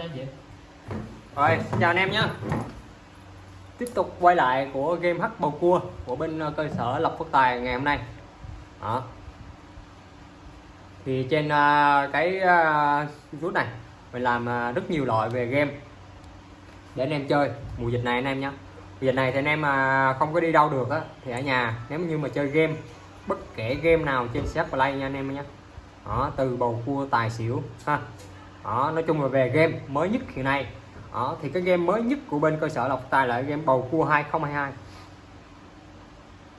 cho anh chị. Rồi, xin chào anh em nhé. Tiếp tục quay lại của game hắc bầu cua của bên ờ, cơ sở Lộc Phước Tài ngày hôm nay. Đó. Thì trên ờ, cái ờ, rút này mình làm rất nhiều loại về game để anh em chơi mùa dịch này anh em nhé. Mùa dịch này thì anh em không có đi đâu được á thì ở nhà nếu như mà chơi game bất kể game nào trên set Play nha anh em nhé. Đó, từ bầu cua tài xỉu ha đó, nói chung là về game mới nhất hiện nay. Đó, thì cái game mới nhất của bên cơ sở Lộc Tài là game bầu cua 2022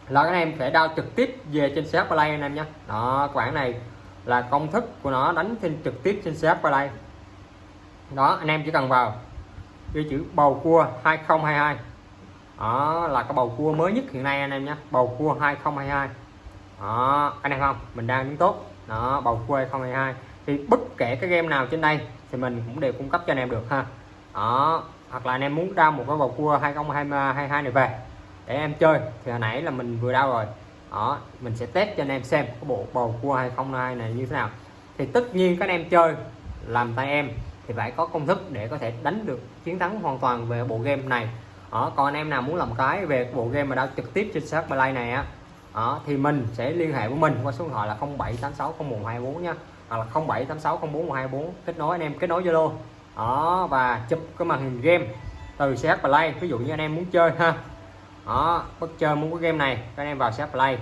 là các anh em phải đao trực tiếp về trên xe Play anh em nhé. Đó quản này là công thức của nó đánh trên trực tiếp trên xe Play. Đó anh em chỉ cần vào ghi chữ bầu cua 2022 đó là cái bầu cua mới nhất hiện nay anh em nhé. Bầu cua 2022 đó anh em không? Mình đang đứng tốt. Đó bầu cua 2022 thì bất kể cái game nào trên đây thì mình cũng đều cung cấp cho anh em được ha. Đó hoặc là anh em muốn đao một cái bầu cua 2022 này về để em chơi thì hồi nãy là mình vừa đau rồi. Đó mình sẽ test cho anh em xem cái bộ bầu cua 2022 này như thế nào. Thì tất nhiên các anh em chơi làm tay em thì phải có công thức để có thể đánh được chiến thắng hoàn toàn về bộ game này. Đó, còn anh em nào muốn làm cái về bộ game mà đao trực tiếp trên sát play này á đó, thì mình sẽ liên hệ với mình qua số điện thoại là 07860124 nha hoặc là 0786041124 kết nối anh em, kết nối Zalo. Đó, và chụp cái màn hình game từ CH Play. Ví dụ như anh em muốn chơi ha. Đó, bất chơi muốn cái game này, các anh em vào CH Play,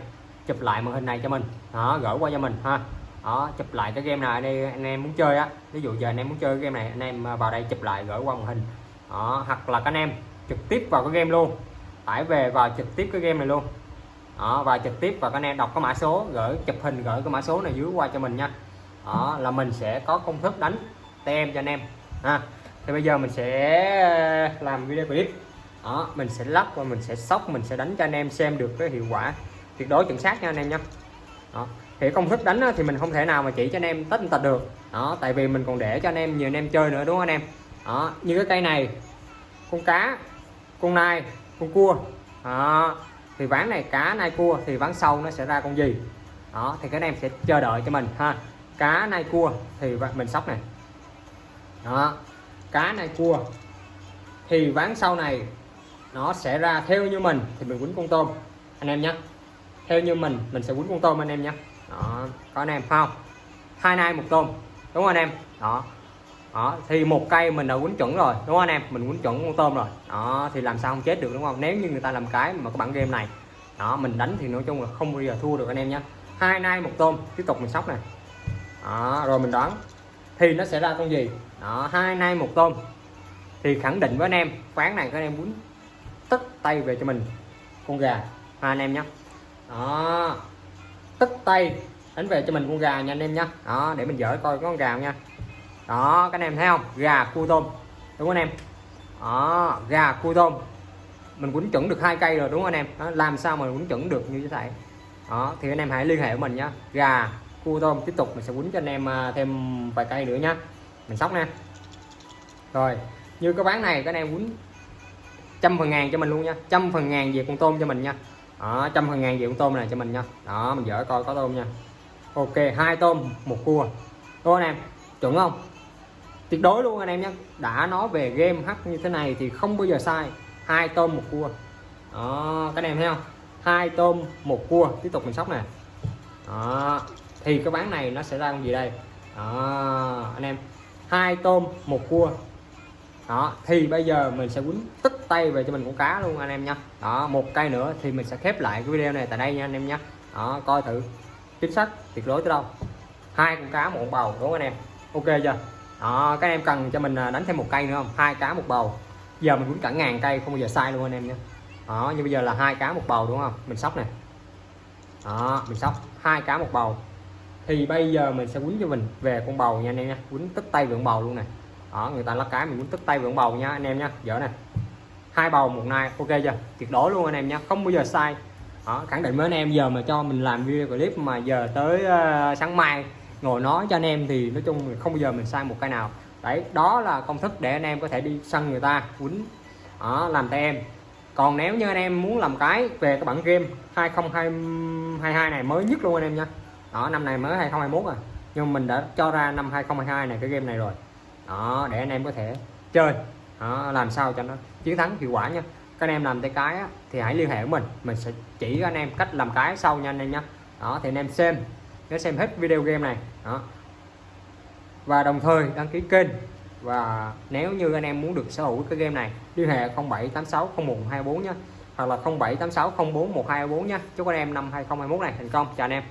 chụp lại màn hình này cho mình. Đó, gửi qua cho mình ha. Đó, chụp lại cái game này đây anh em muốn chơi á. Ví dụ giờ anh em muốn chơi cái game này, anh em vào đây chụp lại gửi qua màn hình. Đó, hoặc là các anh em trực tiếp vào cái game luôn. Tải về vào trực tiếp cái game này luôn. Đó và trực tiếp và các anh em đọc cái mã số, gửi, chụp hình gửi cái mã số này dưới qua cho mình nha đó, là mình sẽ có công thức đánh tem cho anh em. Ha. Thì bây giờ mình sẽ ờ, làm video clip. Đó, mình sẽ lắp và mình sẽ sóc, mình sẽ đánh cho anh em xem được cái hiệu quả. Tuyệt đối chuẩn xác nha anh em nhé đó. Thì công thức đánh thì mình không thể nào mà chỉ cho anh em tất tật được. Đó, tại vì mình còn để cho anh em nhiều anh em chơi nữa, đúng không anh em? Đó, như cái cây này, con cá, con nai, con cua. Đó. Thì ván này, cá, nai, cua thì ván sau nó sẽ ra con gì? Đó, thì các anh em sẽ chờ đợi cho mình, ha cá nai cua thì mình sóc này. Đó. Cá nai cua thì ván sau này nó sẽ ra theo như mình thì mình quýnh con tôm, anh em nhé theo như mình mình sẽ quýnh con tôm, anh em nhé đó. Có anh em không? Hai nay một tôm, đúng không anh em? Đó. Đó. Thì một cây mình đã quýnh chuẩn rồi, đúng không anh em? Mình quýnh chuẩn con tôm rồi. Đó. Thì làm sao không chết được, đúng không? Nếu như người ta làm cái mà các bạn game này, đó, mình đánh thì nói chung là không bao giờ thua được, anh em nhé hai nay một tôm, tiếp tục mình sóc này đó rồi mình đoán. Thì nó sẽ ra con gì? Đó hai nay một tôm. Thì khẳng định với anh em ván này các anh em muốn tất tay về cho mình. Con gà hai anh em nhé đó tất tay đánh về cho mình con gà nha anh em nhé đó để mình dỡ coi có con gà không nha. Đó các anh em thấy không? Gà cua tôm đúng không anh em? Đó gà cua tôm. Mình quýnh chuẩn được hai cây rồi đúng không anh em? Đó, làm sao mà quýnh chuẩn được như thế này? Đó thì anh em hãy liên hệ với mình nhé gà cua tôm tiếp tục mình sẽ quýnh cho anh em à, thêm vài cây nữa nha. Mình sóc nè. Rồi, như cái bán này, các anh em quýnh trăm phần ngàn cho mình luôn nha. Trăm phần ngàn về con tôm cho mình nha. Đó, trăm phần ngàn về con tôm này cho mình nha. Đó, mình dỡ coi có tôm nha. Ok, hai tôm, một cua. Đúng anh em, chuẩn không? Tuyệt đối luôn, anh em nhé đã nói về game hack như thế này thì không bao giờ sai. Hai tôm, một cua. Đó, các anh em thấy không? Hai tôm, một cua. Tiếp tục mình sóc nè. Đó thì cái bán này nó sẽ ra con gì đây? Đó, anh em. Hai tôm, một cua. Đó, thì bây giờ mình sẽ quýnh tức tay về cho mình con cá luôn, anh em nha. Đó, một cây nữa thì mình sẽ khép lại cái video này tại đây nha, anh em nhé đó, coi thử. Chính xác, tuyệt đối tới đâu. Hai con cá, một bầu, đúng không anh em? Ok chưa? Đó, các em cần cho mình à, đánh thêm một cây nữa không? Hai cá, một bầu. Giờ mình quýnh cả ngàn cây, không bao giờ sai luôn anh em nhé đó, như bây giờ là hai cá, một bầu, đúng không? Mình sóc này đó, mình sóc. Hai cá, một bầu thì bây giờ mình sẽ quýnh cho mình về con bầu nha anh em nha. Quýnh tức tay vượng bầu luôn này đó người ta lắc cái mình quýnh tức tay vượng bầu nha anh em nha. Dở này hai bầu một nai ok chưa? Tuyệt đối luôn anh em nha. Không bao giờ sai. Đó, khẳng định với anh em giờ mà cho mình làm video clip mà giờ tới uh, sáng mai ngồi nói cho anh em thì nói chung không bao giờ mình sai một cái nào. Đấy đó là công thức để anh em có thể đi săn người ta quýnh. Đó, làm tay em. Còn nếu như anh em muốn làm cái về cái bản game 2022 này mới nhất luôn anh em nha đó năm này mới 2021 à. Nhưng mình đã cho ra năm 2022 này cái game này rồi. Đó để anh em có thể chơi. Đó, làm sao cho nó chiến thắng hiệu quả nha. Các anh em làm tay cái á, thì hãy liên hệ với mình. Mình sẽ chỉ anh em cách làm cái sau nha anh em nhé đó thì anh em xem. Nhớ xem hết video game này. Đó. Và đồng thời đăng ký kênh. Và nếu như anh em muốn được sở hữu cái game này liên hệ 07860124 nhé hoặc là 0786041224 nhé chúc anh em năm 2021 này thành công. Chào anh em.